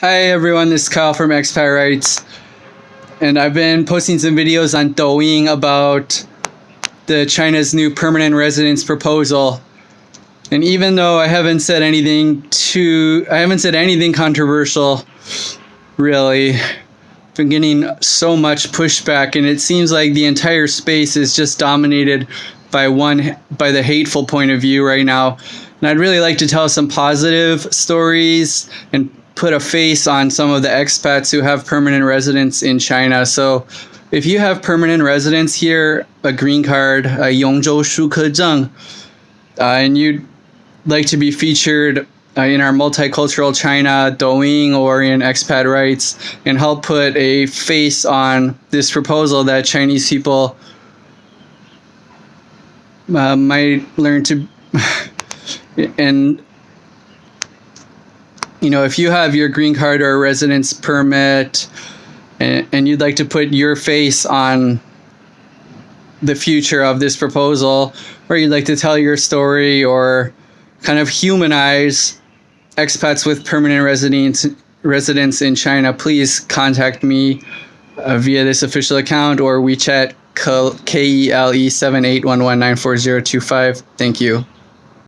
Hi everyone, this is Kyle from Rights, and I've been posting some videos on Douyin about the China's new permanent residence proposal. And even though I haven't said anything too, I haven't said anything controversial, really, I've been getting so much pushback, and it seems like the entire space is just dominated by one by the hateful point of view right now. And I'd really like to tell some positive stories and put a face on some of the expats who have permanent residence in China. So if you have permanent residence here, a green card, a Yongzhou Shukezheng, uh, and you'd like to be featured uh, in our multicultural China, Douyin, or in expat rights, and help put a face on this proposal that Chinese people uh, might learn to and you know if you have your green card or a residence permit and, and you'd like to put your face on the future of this proposal or you'd like to tell your story or kind of humanize expats with permanent residence residence in China, please contact me uh, via this official account or WeChat K E L E seven eight one one nine four zero two five. Thank you.